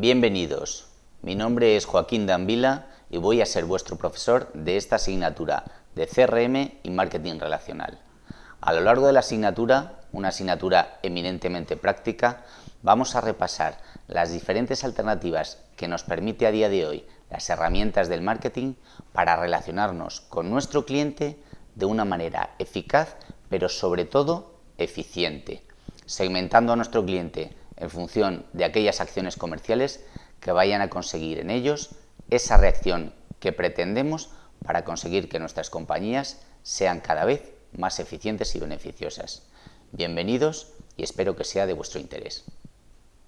Bienvenidos, mi nombre es Joaquín Danvila y voy a ser vuestro profesor de esta asignatura de CRM y Marketing Relacional. A lo largo de la asignatura, una asignatura eminentemente práctica, vamos a repasar las diferentes alternativas que nos permite a día de hoy las herramientas del marketing para relacionarnos con nuestro cliente de una manera eficaz, pero sobre todo eficiente, segmentando a nuestro cliente en función de aquellas acciones comerciales que vayan a conseguir en ellos esa reacción que pretendemos para conseguir que nuestras compañías sean cada vez más eficientes y beneficiosas. Bienvenidos y espero que sea de vuestro interés.